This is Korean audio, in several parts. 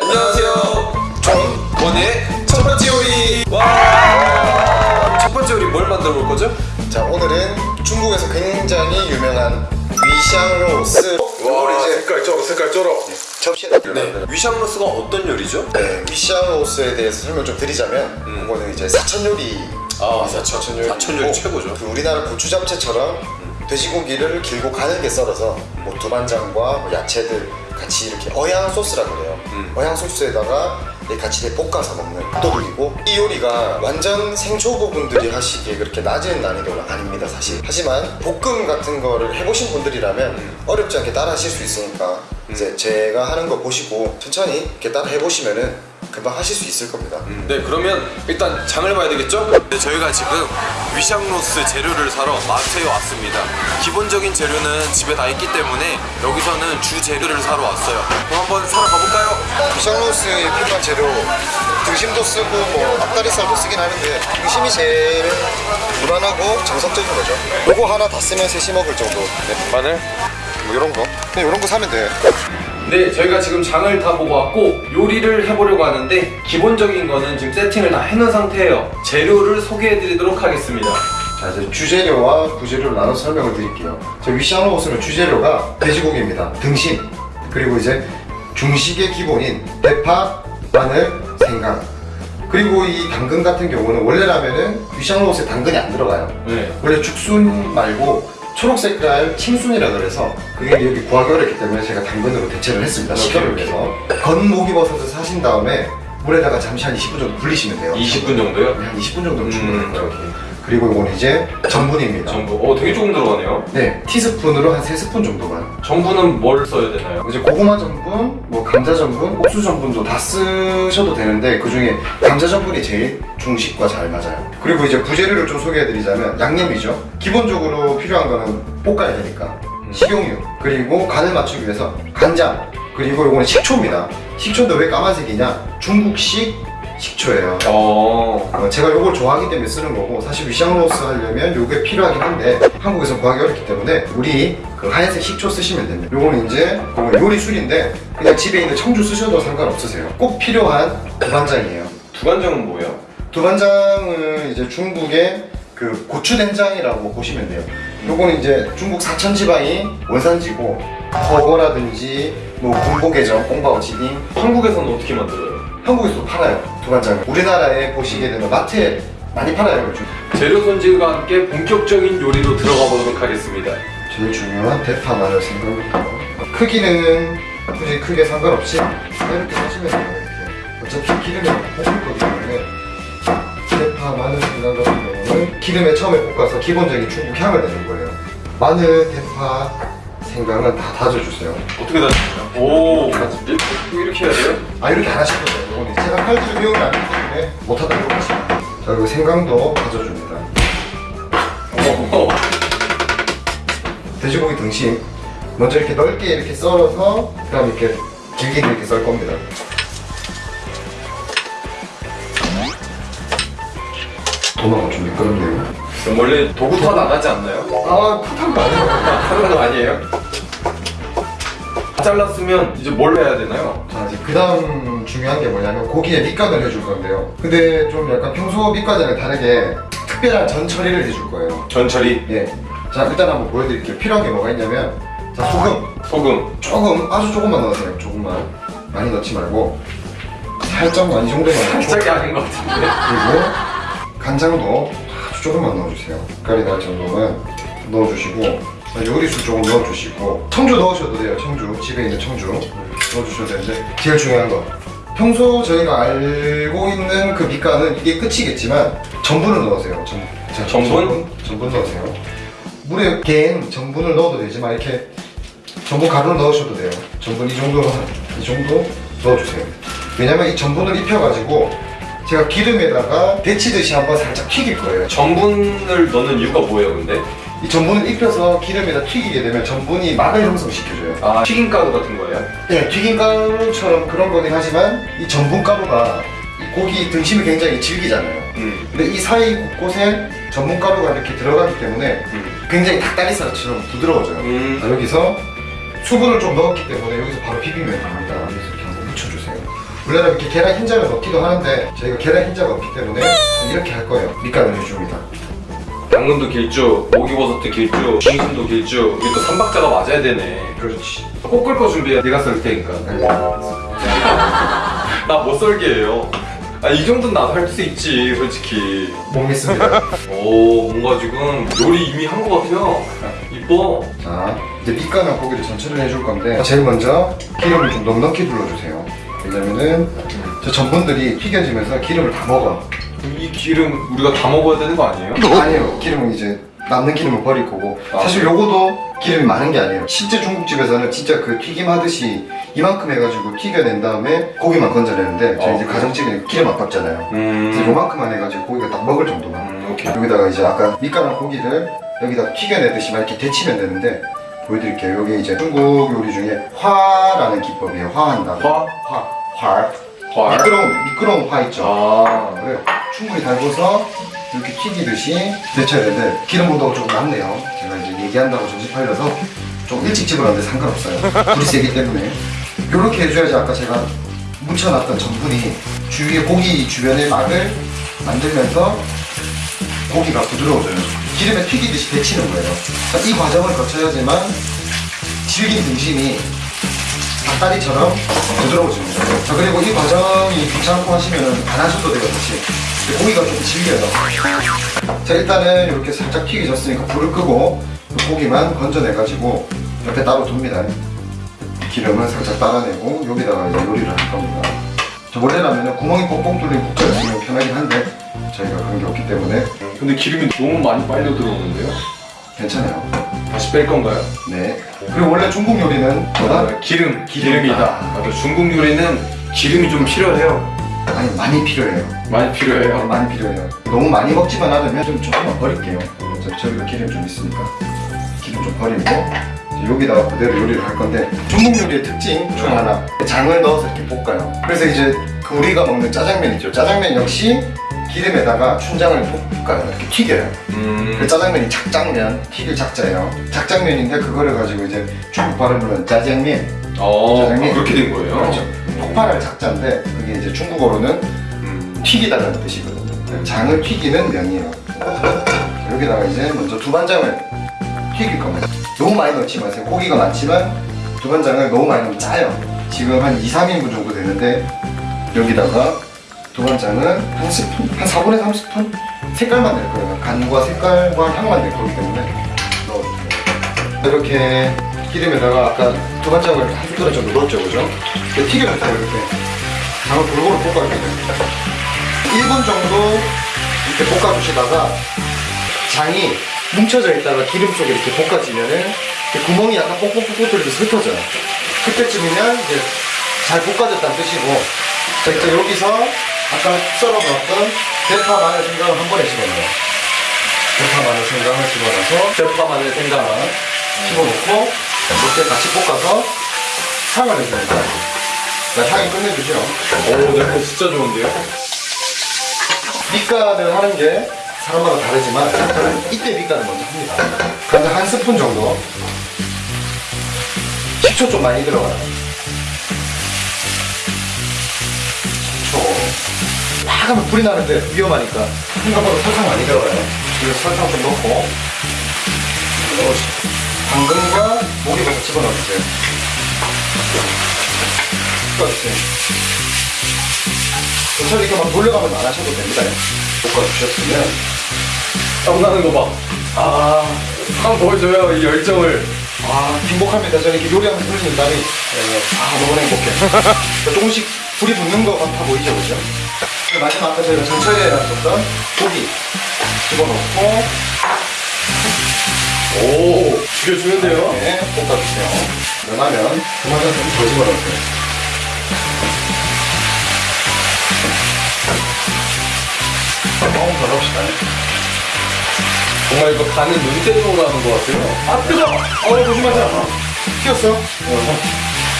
안녕하세요. 존원의 첫 번째 요리. 와. 첫 번째 요리 뭘 만들어 볼 거죠? 자 오늘은 중국에서 굉장히 유명한 위샹로스 와, 이제 색깔 쩔어, 색깔 쩔어. 접시에다 네. 위샹로스가 어떤 요리죠? 네, 위샹로스에 대해서 설명 좀 드리자면 이거는 이제 사천 요리 아, 사천. 사천 요리 최고죠. 그 우리나라 고추 잡채처럼 돼지고기를 길고 가늘게 썰어서 뭐 두반장과 뭐 야채들 같이 이렇게 어양 소스라고 그래요. 음. 어양 소스에다가 이 같이 볶아서 먹는 밥도둑이고 이 요리가 완전 생초보분들이 하시기에 그렇게 낮은 난이도는 아닙니다 사실 하지만 볶음 같은 거를 해보신 분들이라면 음. 어렵지 않게 따라 하실 수 있으니까 이제 제가 하는 거 보시고 천천히 이렇게 따라 해보시면은 금방 하실 수 있을 겁니다 네, 그러면 일단 장을 봐야 되겠죠? 네, 저희가 지금 위샹로스 재료를 사러 마트에 왔습니다. 기본적인 재료는 집에 다 있기 때문에 여기서는 주 재료를 사러 왔어요. 그럼 한번 사러 가볼까요? 비샹로스에 필요한 재료 등심도 쓰고 뭐 앞다리살도 쓰긴 하는데 등심이 제일 무난하고 정석적인 거죠 요거 하나 다 쓰면 셋이 먹을 정도 네, 마늘. 뭐 요런 거 그냥 요런 거 사면 돼 네, 저희가 지금 장을 다 보고 왔고 요리를 해보려고 하는데 기본적인 거는 지금 세팅을 다 해놓은 상태예요. 재료를 소개해드리도록 하겠습니다. 자 이제 주재료와 부재료를 나눠서 설명을 드릴게요 저 위샹로스는 주재료가 돼지고기입니다 등심 그리고 이제 중식의 기본인 대파, 마늘, 생강 그리고 이 당근 같은 경우는 원래라면은 위샹로스에 당근이 안 들어가요 네. 원래 죽순 말고 초록 색깔青순이라 그래서 그게 여기 구하기 어렵기 때문에 제가 당근으로 대체를 했습니다 식혀를 위해서 건목이버섯을 사신 다음에 물에다가 잠시 한 20분 정도 불리시면 돼요. 20분 정도요? 한 20분 정도면 충분할 음, 거예요 그리고 이건 이제 전분입니다 전부. 어, 되게 조금 들어가네요. 네 티스푼으로 한 3스푼 정도만 전부는 뭘 써야 되나요? 이제 고구마 전분, 뭐 감자 전분, 옥수 전분도 다 쓰셔도 되는데 그 중에 감자 전분이 제일 중식과 잘 맞아요. 그리고 이제 부재료를 좀 소개해드리자면 양념이죠. 기본적으로 필요한 거는 볶아야 되니까 식용유 그리고 간을 맞추기 위해서 간장 그리고 이거는 식초입니다. 식초도 왜 까만색이냐? 중국식 식초예요. 어. 어, 제가 이걸 좋아하기 때문에 쓰는 거고 사실 위샹로스 하려면 이게 필요하긴 한데 한국에서 구하기 어렵기 때문에 우리 그 하얀색 식초 쓰시면 됩니다 요거는 이제 그거 요리 술인데 그냥 집에 있는 청주 쓰셔도 상관없으세요 꼭 필요한 두반장이에요 두간장은 뭐예요? 두반장은 이제 중국의 그 고추된장이라고 보시면 돼요 요거는 이제 중국 사천지방이 원산지고 허거라든지 뭐 군고개정, 꽁바오지딩 한국에서는 어떻게 만들어요? 한국에서도 팔아요 두반장을 우리나라에 보시게 되면 마트에 많이 팔아요 요즘. 재료 손질과 함께 본격적인 요리로 들어가 보도록 하겠습니다. 제일 중요한 대파 마늘 생각부터 크기는 굳이 크게 상관없이 이렇게 하시면 돼요. 이렇게 어차피 기름에 볶을 거기 때문에 대파 마늘 생강 같은 경우는 기름에 처음에 볶아서 기본적인 중국 향을 내는 거예요. 마늘, 대파, 생강은 다 다져주세요 어떻게 다시나요? 오, 이렇게, 이렇게 해야 돼요? 아 이렇게 안 하실 거예요 이거는 제가 칼질 비용이 안 되기 때문에 못하다고 하시면 자 그리고 생강도 다져줍니다 오, 돼지고기 등심 먼저 이렇게 넓게 이렇게 썰어서 그 다음 이렇게 길게 이렇게 썰 겁니다. 도마가 좀 미끄럽네요. 그럼 원래 도구 탓안 하지 않나요? 아 탓한 거 아니에요. 하는 거 아니에요? 잘랐으면 이제 뭘 해야 되나요? 자 이제 그 다음 중요한 게 뭐냐면 고기에 밑간을 해줄 건데요. 근데 좀 약간 평소 밑간이랑 다르게 특별한 전 처리를 해줄 거예요. 전처리, 예. 자 일단 한번 보여드릴게요. 필요한 게 뭐가 있냐면 자 소금 소금, 조금 아주 조금만 넣으세요. 조금만 많이 넣지 말고 살짝만 이 정도만 넣고 살짝이 아닌 것 같은데. 그리고 간장도 아주 조금만 넣어주세요. 색깔이 날 정도만 넣어주시고 요리수 조금 넣어주시고 청주 넣으셔도 돼요. 청주 집에 있는 청주 넣어주셔도 되는데 제일 중요한 거 평소 저희가 알고 있는 그 밑간은 이게 끝이겠지만 전분을 넣으세요. 전, 자, 전분? 전분? 넣으세요. 물에 갠 전분을 넣어도 되지만 이렇게 전분 가루를 넣으셔도 돼요. 전분 이 정도 이 정도 넣어주세요. 왜냐면 이 전분을 입혀가지고 제가 기름에다가 데치듯이 한번 살짝 튀길 거예요. 전분을 넣는 이유가 뭐예요, 근데? 이 전분을 입혀서 기름에다 튀기게 되면 전분이 막을 형성시켜줘요. 아, 튀김가루 같은 거예요? 네, 튀김가루처럼 그런 거긴 하지만 이 전분가루가 이 고기 등심을 굉장히 질기잖아요. 음, 근데 이 사이 곳곳에 전분가루가 이렇게 들어가기 때문에 음. 굉장히 닭다리살처럼 부드러워져요. 음. 자, 여기서 수분을 좀 넣었기 때문에 여기서 바로 비비면 됩니다. 여기서 이렇게 한번 묻혀주세요. 원래는 이렇게 계란 흰자를 넣기도 하는데 저희가 계란 흰자가 없기 때문에 이렇게 할 거예요. 밑간을 해줍니다. 당근도 길쭉, 오기버섯도 길쭉, 중순도 길쭉. 이게 또 삼박자가 맞아야 되네. 그렇지. 꼭 끓거 준비해. 내가 썰 테니까. 나 못 썰게 해요. 아, 이 정도는 나도 할 수 있지, 솔직히. 못 믿습니다. 오, 뭔가 지금 요리 이미 한 것 같아요. 이뻐. 자, 이제 밑간을 고기를 전체를 해줄 건데 제일 먼저 기름을 좀 넉넉히 둘러주세요. 왜냐면은 저 전분들이 튀겨지면서 기름을 다 먹어. 이 기름 우리가 다 먹어야 되는 거 아니에요? 아니에요. 기름은 이제 남는 기름은 버릴 거고 아. 사실 요거도 기름이 많은 게 아니에요. 실제 중국집에서는 진짜 그 튀김 하듯이 이만큼 해가지고 튀겨낸 다음에 고기만 건져내는데 저희 어. 이제 가정집에 기름 아깝잖아요. 그래서 음. 요만큼만 해가지고 고기가 딱 먹을 정도만. 음, 오케이. 여기다가 이제 아까 밑간한 고기를 여기다 튀겨내듯이 막 이렇게 데치면 되는데 보여드릴게요. 여기 이제 중국 요리 중에 화라는 기법이에요. 화한다고. 화? 화. 활. 활? 미끄러운 미끄러운 화 있죠. 아. 그래 충분히 달궈서 이렇게 튀기듯이 데쳐야 되는데 기름 온도가 조금 낮네요. 제가 이제 얘기한다고 정신 팔려서 좀 일찍 집어넣는데 상관없어요. 불이 세기 때문에 이렇게 해줘야지 아까 제가 묻혀놨던 전분이 주위에 고기 주변에 막을 만들면서 고기가 부드러워져요. 기름에 튀기듯이 데치는 거예요. 자, 이 과정을 거쳐야지만 질긴 등심이 닭다리처럼 거예요. 자, 그리고 이 과정이 귀찮고 하시면은 안 하셔도 사실. 고기가 좀 질겨요. 자, 일단은 이렇게 살짝 튀겨졌으니까 불을 끄고 그 고기만 건져내가지고 옆에 따로 둡니다. 기름을 살짝 따라내고 여기다가 이제 요리를 할 겁니다. 저 원래라면 구멍이 뻥뻥 뚫린 국자를 쓰면 편하긴 한데 저희가 그런 게 없기 때문에 근데 기름이 너무 많이 빨려 들어오는데요? 괜찮아요. 다시 뺄 건가요? 네. 그리고 원래 중국 요리는 뭐다? 아, 기름, 기름이다. 기름이다. 맞아, 중국 요리는 기름이 좀 필요해요. 아니 많이 필요해요. 많이 필요해요. 많이 필요해요. 너무 많이 먹지만 않으면 좀 조금만 버릴게요. 저- 저희가 기름 좀 있으니까 기름 좀 버리고 여기다가 그대로 요리를 할 건데 중국 요리의 특징 중 하나 장을 넣어서 이렇게 볶아요. 그래서 이제 그 우리가 먹는 짜장면 있죠. 짜장면 역시 기름에다가 춘장을 볶아요. 이렇게 튀겨요. 음. 그 짜장면이 작장면, 튀길 작자예요. 작장면인데 그거를 가지고 이제 중국 발음으로는 짜장면. 어, 짜장면. 아, 그렇게 된 거예요? 그렇죠. 폭발할 작자인데 그게 이제 중국어로는 음. 튀기다라는 뜻이거든요. 장을 튀기는 면이에요. 여기다가 이제 먼저 두반장을 튀길 겁니다. 너무 많이 넣지 마세요. 고기가 많지만 두반장을 너무 많이 넣으면 짜요. 지금 한 2, 3인분 정도 되는데 여기다가 두반장은 한 스푼, 한 4분의 3스푼 색깔만 낼 거예요. 간과 색깔과 향만 낼 거기 때문에 넣어주세요. 이렇게 기름에다가 아까 두반장을 한 숟가락 정도 넣었죠, 그죠? 튀겨면서 이렇게 장을 골고루 돼요. 1분 정도 이렇게 볶아주시다가 장이 뭉쳐져 있다가 기름 속에 이렇게 볶아지면은 이렇게 구멍이 약간 뽁뽁뽁 뚫리면서 흩어져요. 그때쯤이면 이제 잘 볶아졌다는 뜻이고 자 이제 여기서 아까 썰어놨던 대파 마늘 생강을 한 번에 집어넣어요. 대파 마늘 생강을 집어넣어서 대파 마늘 생강. 집어넣고 이렇게 같이 볶아서 향을 거예요. 자, 향이 끝내주죠. 오, 냄새 진짜 좋은데요? 밑간을 하는 게 사람마다 다르지만 저는 이때 밑간을 먼저 합니다. 간장 한 스푼 정도. 식초 좀 많이 들어가요. 식초. 막 하면 불이 나는데 위험하니까 생각보다 설탕 많이 들어가요. 그래서 설탕 좀 넣고 넣어주세요. 당근과 목이버섯 집어넣어주세요. 볶아주세요. 저처럼 이렇게 막 돌려가면서 안 하셔도 됩니다. 볶아주셨으면 땀나는 거 봐. 아, 한번 보여줘요, 이 열정을. 아 행복합니다. 저는 이렇게 요리하면서 흘리는 땀이 예, 아 너무 행복해. 조금씩 불이 붙는 것 같아 보이죠, 그죠? 마지막 아까 저희가 전처리 해놨었던 고기 집어넣고 오, 죽여주는데요? 네, 볶아주세요. 그러면 그만한 좀더 집어넣으세요. 조금 더 넣읍시다. 정말 이거 간은 눈대중으로 하는 것 같아요. 아 뜨거! 어 조심하세요. 튀었어요? 어.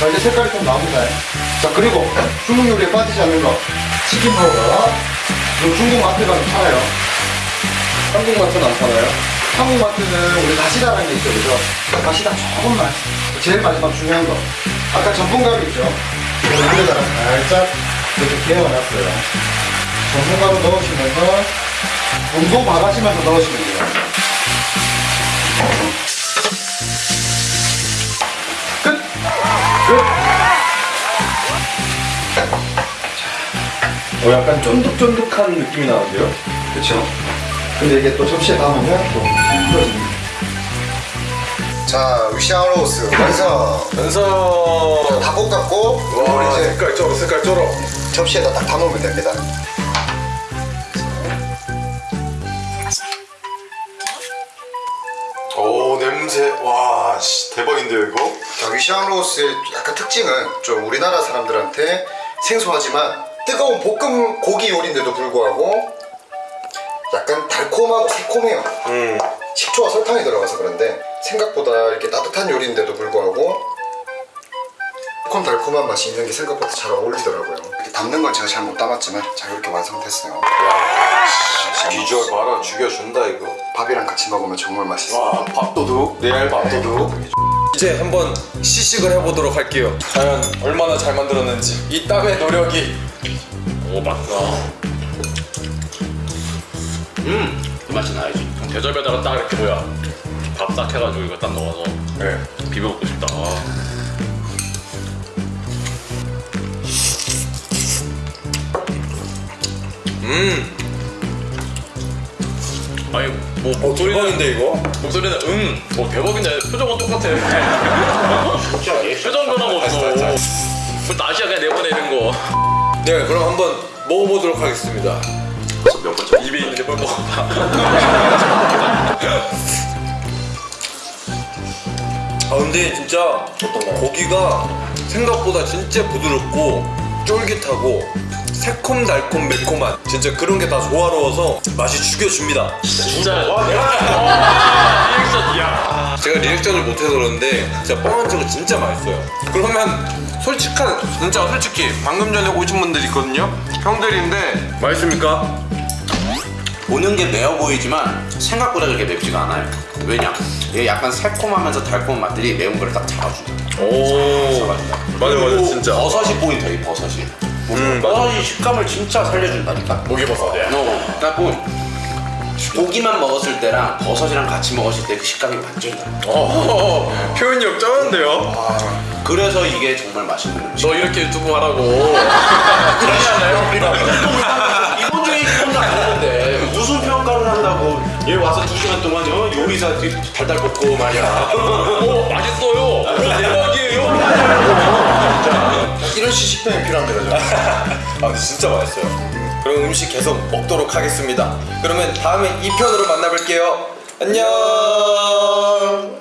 자 이제 색깔이 좀 나옵니다. 자 그리고 중국 요리에 빠지지 않는 거 치킨 파우더. 중국 마트 가면 팔아요. 한국 마트는 안 파나요? 한국 마트는 우리 다시다라는 게 있죠, 그죠? 다시다 조금만. 제일 마지막 중요한 거. 아까 전분가루 있죠? 여기다가 살짝 이렇게 개어놨어요. 전분가루 넣으시면서 온도 봐가시면서 넣으시면 돼요. 끝! 끝! 어, 약간 쫀득쫀득한 느낌이 나는데요? 그쵸? 근데 이게 또 접시에 담으면 또. 자, 위샹로스 완성! 연서 다 볶았고, 우리 이제 색깔 쩔어 색깔 쩔어 접시에다 딱 담으면 됩니다. 오 냄새 와 씨, 대박인데요 이거? 자, 위샹로스의 약간 특징은 좀 우리나라 사람들한테 생소하지만 뜨거운 볶음 고기 요리인데도 불구하고 약간 달콤하고 새콤해요. 음 식초와 설탕이 들어가서 그런데 생각보다 이렇게 따뜻한 요리인데도 불구하고 새콤달콤한 맛이 있는 게 생각보다 잘 어울리더라고요. 이렇게 담는 건 제가 잘 못 담았지만 자 이렇게 완성됐어요. 비주얼 봐라 죽여준다 이거 밥이랑 같이 먹으면 정말 맛있어요. 와 밥도둑 레알 밥도둑 이제 한번 시식을 해보도록 할게요 과연 얼마나 잘 만들었는지 이 땀의 노력이 오 맞다. 음, 그 맛이 나야지. 대접에다가 딱 이렇게 뭐야 밥 딱 해가지고 이거 딱 넣어서 네. 비벼 먹고 싶다. 아. 음 아니 뭐 목소리는 대박인데 이거? 목소리는 응, 뭐 대박인데 표정은 똑같아. 표정 변화가 없어. 그 나시야 그냥 내보내는 거. 네 그럼 한번 먹어보도록 하겠습니다 몇 번째? 입에 있는 게뭘 먹어봐. 아 근데 진짜 고기가 생각보다 진짜 부드럽고 쫄깃하고 새콤달콤 매콤한 진짜 그런 게 다 조화로워서 맛이 죽여줍니다 진짜. 와 내가. 리액션 이야. 제가 리액션을 못해서 그러는데 진짜 뻥한 적은 진짜 맛있어요 그러면 솔직한 진짜 솔직히 방금 전에 오신 분들 있거든요 형들인데 맛있습니까? 보는 게 매워 보이지만 생각보다 그렇게 맵지가 않아요. 왜냐? 이게 약간 새콤하면서 달콤한 맛들이 매운 걸딱 잡아준다. 오 잡아준다. 맞아 맞아 진짜 버섯이 포인트야 이 버섯이. 음, 맞아. 버섯이 식감을 진짜 살려준다니까. 목이버섯이야. 어, 그래갖고 고기만 먹었을 때랑 버섯이랑 같이 먹었을 때 그 식감이 완전히 달라. 어, 표현력 쩌는데요? 그래서 이게 정말 맛있는 음식. 너 이렇게 유튜브 하라고. 그러지 않아요? 한다고 얘 와서 두 시간 동안 요 요리사 달달 볶고 말이야. 오 맛있어요. 오, 대박이에요. 이런 시식평이 필요합니다. 저는. 아 근데 진짜 맛있어요 그럼 음식 계속 먹도록 하겠습니다 그러면 다음에 2편으로 만나뵐게요 안녕